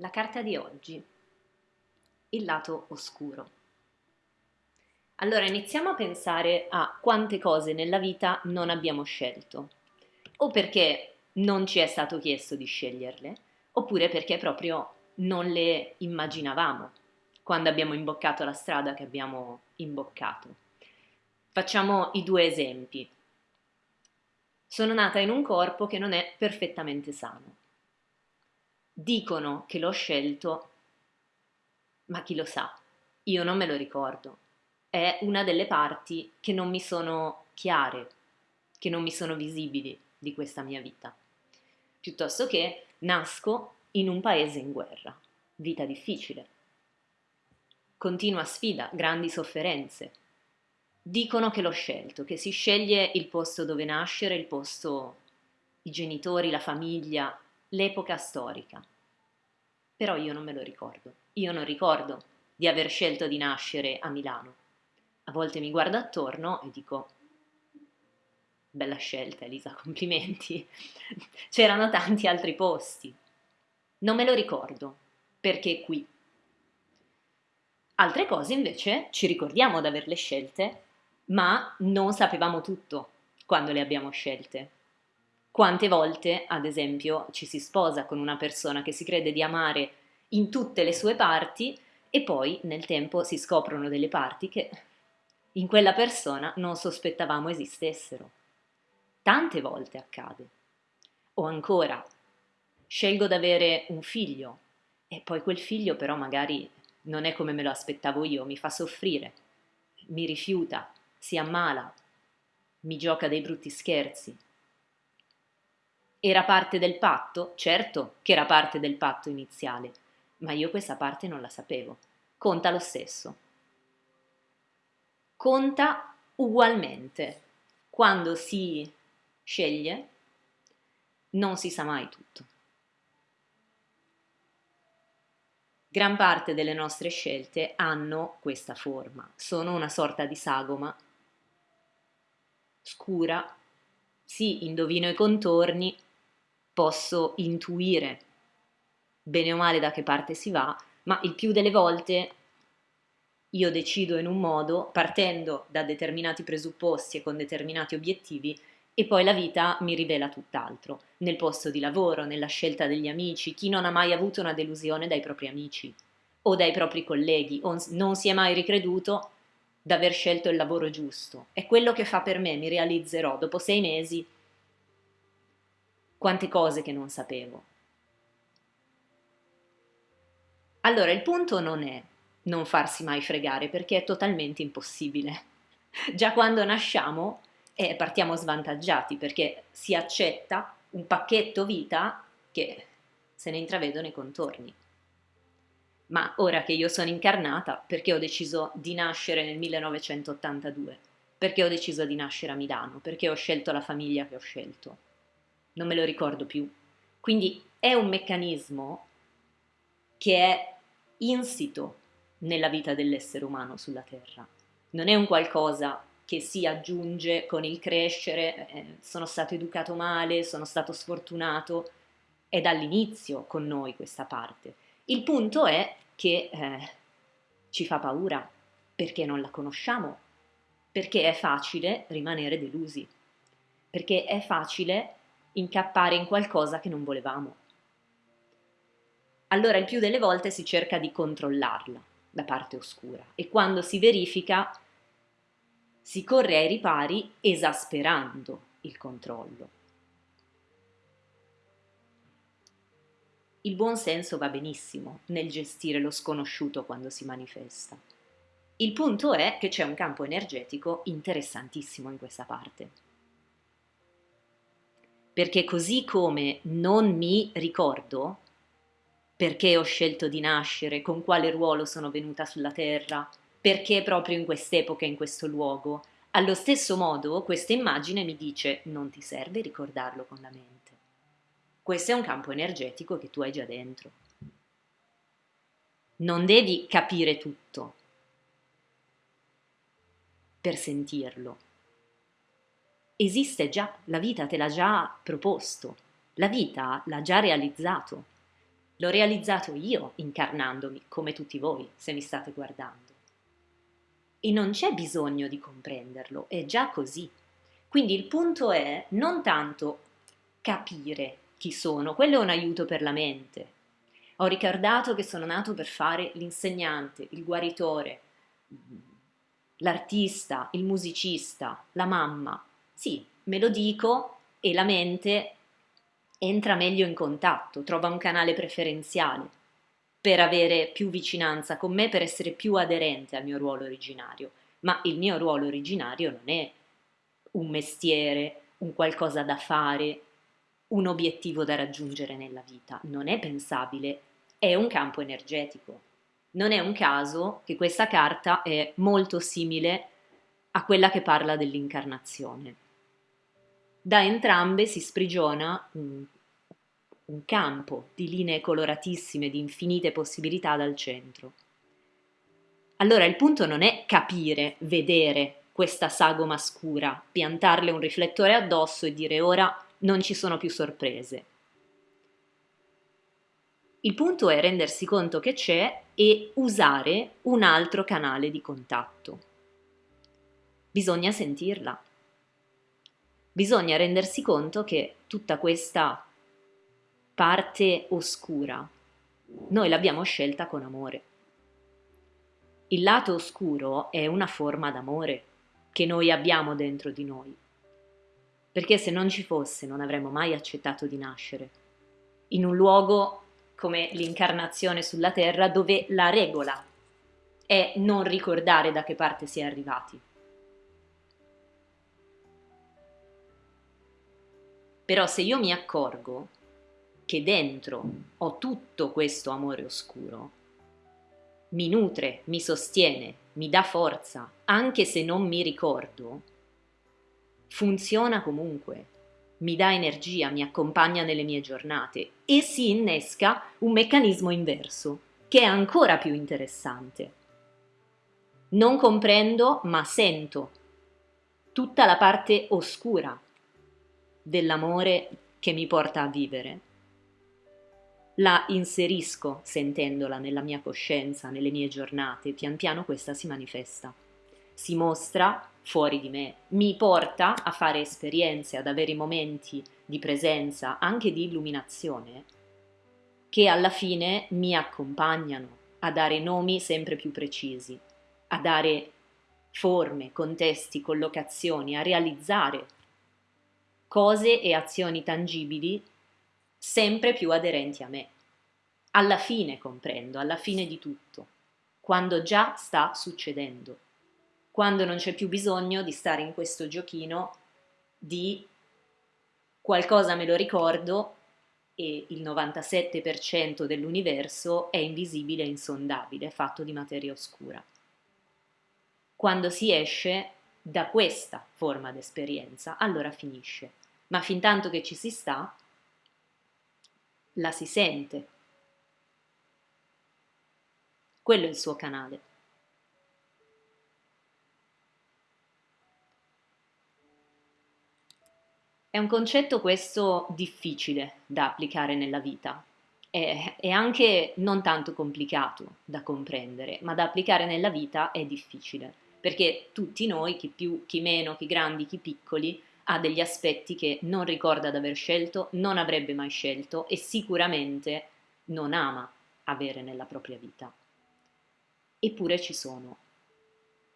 La carta di oggi, il lato oscuro. Allora iniziamo a pensare a quante cose nella vita non abbiamo scelto, o perché non ci è stato chiesto di sceglierle, oppure perché proprio non le immaginavamo quando abbiamo imboccato la strada che abbiamo imboccato. Facciamo i due esempi. Sono nata in un corpo che non è perfettamente sano Dicono che l'ho scelto, ma chi lo sa? Io non me lo ricordo. È una delle parti che non mi sono chiare, che non mi sono visibili di questa mia vita. Piuttosto che nasco in un paese in guerra, vita difficile. Continua sfida, grandi sofferenze. Dicono che l'ho scelto, che si sceglie il posto dove nascere, il posto, i genitori, la famiglia, l'epoca storica. Però io non me lo ricordo. Io non ricordo di aver scelto di nascere a Milano. A volte mi guardo attorno e dico, bella scelta Elisa, complimenti. C'erano tanti altri posti. Non me lo ricordo, perché qui. Altre cose invece ci ricordiamo di averle scelte, ma non sapevamo tutto quando le abbiamo scelte. Quante volte, ad esempio, ci si sposa con una persona che si crede di amare in tutte le sue parti e poi nel tempo si scoprono delle parti che in quella persona non sospettavamo esistessero. Tante volte accade. O ancora, scelgo di avere un figlio e poi quel figlio però magari non è come me lo aspettavo io, mi fa soffrire, mi rifiuta, si ammala, mi gioca dei brutti scherzi, era parte del patto? Certo che era parte del patto iniziale, ma io questa parte non la sapevo. Conta lo stesso. Conta ugualmente. Quando si sceglie, non si sa mai tutto. Gran parte delle nostre scelte hanno questa forma, sono una sorta di sagoma scura, sì, indovino i contorni, posso intuire bene o male da che parte si va, ma il più delle volte io decido in un modo partendo da determinati presupposti e con determinati obiettivi e poi la vita mi rivela tutt'altro, nel posto di lavoro, nella scelta degli amici, chi non ha mai avuto una delusione dai propri amici o dai propri colleghi o non si è mai ricreduto d'aver scelto il lavoro giusto. È quello che fa per me, mi realizzerò dopo sei mesi quante cose che non sapevo. Allora il punto non è non farsi mai fregare perché è totalmente impossibile. Già quando nasciamo eh, partiamo svantaggiati perché si accetta un pacchetto vita che se ne intravedono i contorni. Ma ora che io sono incarnata, perché ho deciso di nascere nel 1982? Perché ho deciso di nascere a Milano? Perché ho scelto la famiglia che ho scelto? Non me lo ricordo più. Quindi è un meccanismo che è insito nella vita dell'essere umano sulla Terra. Non è un qualcosa che si aggiunge con il crescere, eh, sono stato educato male, sono stato sfortunato, è dall'inizio con noi questa parte. Il punto è che eh, ci fa paura perché non la conosciamo, perché è facile rimanere delusi, perché è facile incappare in qualcosa che non volevamo. Allora il più delle volte si cerca di controllarla, la parte oscura, e quando si verifica si corre ai ripari esasperando il controllo. Il buon senso va benissimo nel gestire lo sconosciuto quando si manifesta. Il punto è che c'è un campo energetico interessantissimo in questa parte perché così come non mi ricordo perché ho scelto di nascere, con quale ruolo sono venuta sulla Terra, perché proprio in quest'epoca in questo luogo, allo stesso modo questa immagine mi dice non ti serve ricordarlo con la mente. Questo è un campo energetico che tu hai già dentro. Non devi capire tutto per sentirlo, esiste già, la vita te l'ha già proposto, la vita l'ha già realizzato. L'ho realizzato io incarnandomi, come tutti voi, se mi state guardando. E non c'è bisogno di comprenderlo, è già così. Quindi il punto è non tanto capire chi sono, quello è un aiuto per la mente. Ho ricordato che sono nato per fare l'insegnante, il guaritore, l'artista, il musicista, la mamma. Sì, me lo dico e la mente entra meglio in contatto, trova un canale preferenziale per avere più vicinanza con me, per essere più aderente al mio ruolo originario. Ma il mio ruolo originario non è un mestiere, un qualcosa da fare, un obiettivo da raggiungere nella vita. Non è pensabile, è un campo energetico. Non è un caso che questa carta è molto simile a quella che parla dell'incarnazione da entrambe si sprigiona un, un campo di linee coloratissime, di infinite possibilità dal centro. Allora il punto non è capire, vedere questa sagoma scura, piantarle un riflettore addosso e dire ora non ci sono più sorprese. Il punto è rendersi conto che c'è e usare un altro canale di contatto. Bisogna sentirla, bisogna rendersi conto che tutta questa parte oscura noi l'abbiamo scelta con amore. Il lato oscuro è una forma d'amore che noi abbiamo dentro di noi, perché se non ci fosse non avremmo mai accettato di nascere in un luogo come l'incarnazione sulla terra dove la regola è non ricordare da che parte si è arrivati. Però se io mi accorgo che dentro ho tutto questo amore oscuro, mi nutre, mi sostiene, mi dà forza, anche se non mi ricordo, funziona comunque, mi dà energia, mi accompagna nelle mie giornate e si innesca un meccanismo inverso, che è ancora più interessante. Non comprendo, ma sento tutta la parte oscura dell'amore che mi porta a vivere. La inserisco sentendola nella mia coscienza, nelle mie giornate, pian piano questa si manifesta, si mostra fuori di me, mi porta a fare esperienze, ad avere momenti di presenza, anche di illuminazione, che alla fine mi accompagnano a dare nomi sempre più precisi, a dare forme, contesti, collocazioni, a realizzare cose e azioni tangibili sempre più aderenti a me. Alla fine comprendo, alla fine di tutto, quando già sta succedendo, quando non c'è più bisogno di stare in questo giochino di qualcosa me lo ricordo e il 97% dell'universo è invisibile e insondabile, fatto di materia oscura. Quando si esce da questa forma d'esperienza, allora finisce. Ma fin tanto che ci si sta, la si sente. Quello è il suo canale. È un concetto questo difficile da applicare nella vita, è, anche non tanto complicato da comprendere, ma da applicare nella vita è difficile perché tutti noi, chi più, chi meno, chi grandi, chi piccoli, ha degli aspetti che non ricorda di aver scelto, non avrebbe mai scelto e sicuramente non ama avere nella propria vita. Eppure ci sono.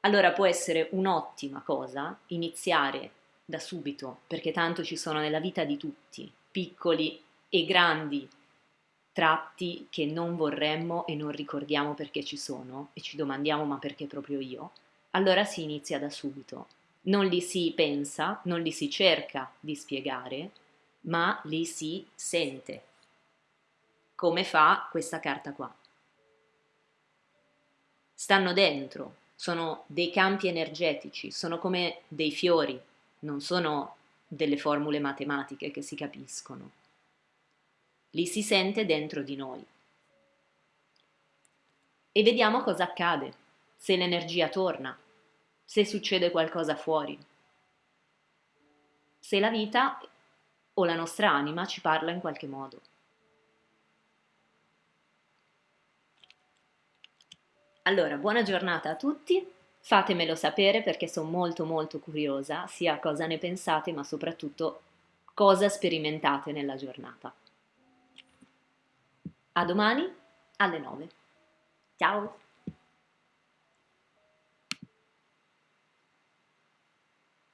Allora può essere un'ottima cosa iniziare da subito, perché tanto ci sono nella vita di tutti, piccoli e grandi tratti che non vorremmo e non ricordiamo perché ci sono e ci domandiamo ma perché proprio io? Allora si inizia da subito. Non li si pensa, non li si cerca di spiegare, ma li si sente, come fa questa carta qua. Stanno dentro, sono dei campi energetici, sono come dei fiori, non sono delle formule matematiche che si capiscono. Li si sente dentro di noi. E vediamo cosa accade, se l'energia torna, se succede qualcosa fuori, se la vita o la nostra anima ci parla in qualche modo. Allora, buona giornata a tutti, fatemelo sapere perché sono molto molto curiosa sia cosa ne pensate ma soprattutto cosa sperimentate nella giornata. A domani alle 9. Ciao!